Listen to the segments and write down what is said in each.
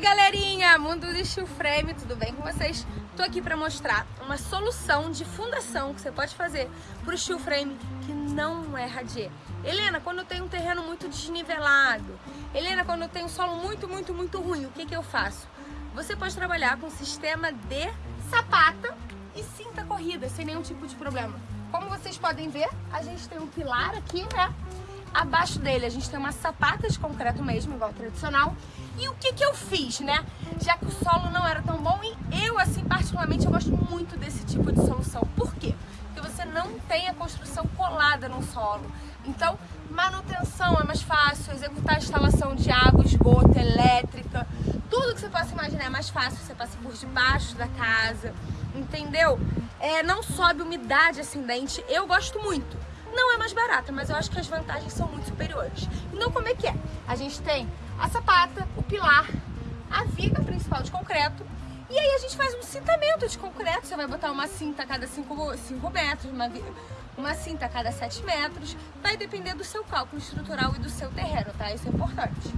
aí galerinha, mundo do steel frame, tudo bem com vocês? Tô aqui para mostrar uma solução de fundação que você pode fazer pro steel frame que não é radier. Helena, quando eu tenho um terreno muito desnivelado, Helena, quando eu tenho um solo muito, muito, muito ruim, o que que eu faço? Você pode trabalhar com sistema de sapata e cinta corrida, sem nenhum tipo de problema. Como vocês podem ver, a gente tem um pilar aqui, né? Abaixo dele a gente tem uma sapata de concreto mesmo, igual tradicional. E o que que eu fiz, né? Já que o solo não era tão bom e eu, assim, particularmente, eu gosto muito desse tipo de solução. Por quê? Porque você não tem a construção colada no solo. Então, manutenção é mais fácil, executar a instalação de água, esgoto, elétrica, tudo que você possa imaginar é mais fácil, você passa por debaixo da casa, entendeu? É, não sobe umidade ascendente, eu gosto muito. Não é mais barata, mas eu acho que as vantagens são muito superiores. Então como é que é? A gente tem a sapata, o pilar, a viga principal de concreto, e aí a gente faz um cintamento de concreto, você vai botar uma cinta a cada 5 metros, uma, uma cinta a cada 7 metros, vai depender do seu cálculo estrutural e do seu terreno, tá? Isso é importante.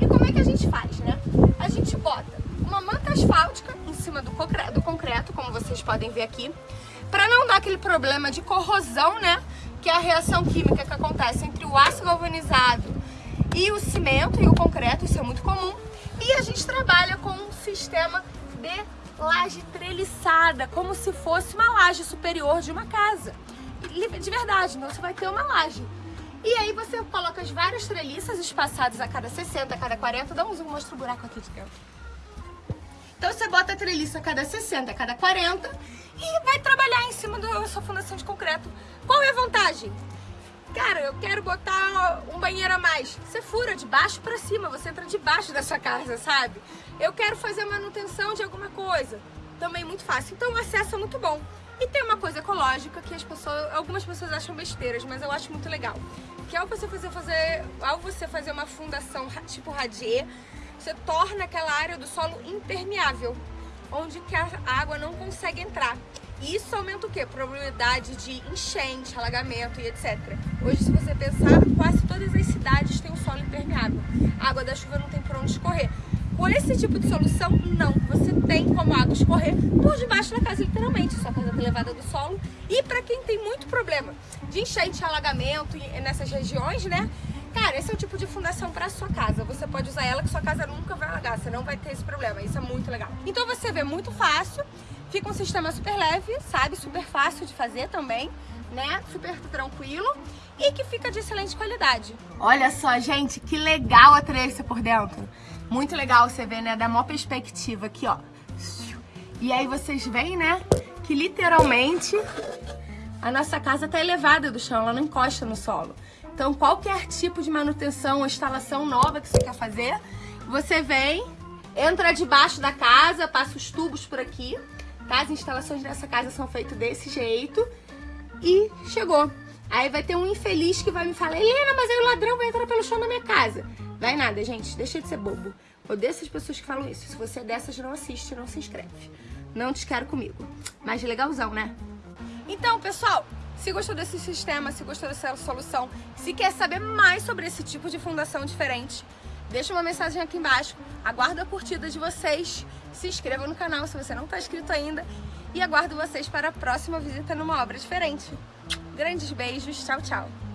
E como é que a gente faz, né? A gente bota uma manta asfáltica em cima do concreto, do concreto como vocês podem ver aqui, para não dar aquele problema de corrosão, né? Que é a reação química que acontece entre o aço galvanizado e o cimento e o concreto, isso é muito comum. E a gente trabalha com um sistema de laje treliçada, como se fosse uma laje superior de uma casa. De verdade, então você vai ter uma laje. E aí você coloca as várias treliças espaçadas a cada 60, a cada 40. Dá um zoom, mostra o buraco aqui de dentro. Então você bota a treliça a cada 60, a cada 40 e vai trabalhar em cima da sua fundação de concreto. Qual é a vantagem? Cara, eu quero botar um banheiro a mais. Você fura de baixo para cima, você entra debaixo da sua casa, sabe? Eu quero fazer manutenção de alguma coisa. Também muito fácil. Então o acesso é muito bom. E tem uma coisa ecológica que as pessoas, algumas pessoas acham besteiras, mas eu acho muito legal. Que ao você fazer, fazer, ao você fazer uma fundação tipo radier, você torna aquela área do solo impermeável, onde que a água não consegue entrar. E isso aumenta o quê? Probabilidade de enchente, alagamento e etc. Hoje, se você pensar, quase todas as cidades têm um solo impermeável. A água da chuva não tem por onde escorrer. Com esse tipo de solução, não. Você tem como a água escorrer por debaixo da casa, literalmente. Sua casa está elevada do solo. E para quem tem muito problema de enchente, alagamento nessas regiões, né? Cara, esse é o tipo de fundação para sua casa. Você pode usar ela que sua casa nunca vai alagar, você não vai ter esse problema. Isso é muito legal. Então você vê muito fácil, fica um sistema super leve, sabe? Super fácil de fazer também, né? Super tranquilo e que fica de excelente qualidade. Olha só, gente, que legal a treliça por dentro. Muito legal você ver, né? Da maior perspectiva aqui, ó. E aí vocês veem, né? Que literalmente a nossa casa tá elevada do chão, ela não encosta no solo. Então, qualquer tipo de manutenção ou instalação nova que você quer fazer, você vem, entra debaixo da casa, passa os tubos por aqui, tá? As instalações dessa casa são feitas desse jeito e chegou. Aí vai ter um infeliz que vai me falar, Helena, mas aí o ladrão vai entrar pelo chão da minha casa. Vai nada, gente, deixa de ser bobo. Odeio essas pessoas que falam isso. Se você é dessas, não assiste, não se inscreve. Não te quero comigo. Mas legalzão, né? Então, pessoal, se gostou desse sistema, se gostou dessa solução, se quer saber mais sobre esse tipo de fundação diferente, deixa uma mensagem aqui embaixo, aguardo a curtida de vocês, se inscreva no canal se você não está inscrito ainda e aguardo vocês para a próxima visita numa obra diferente. Grandes beijos, tchau, tchau!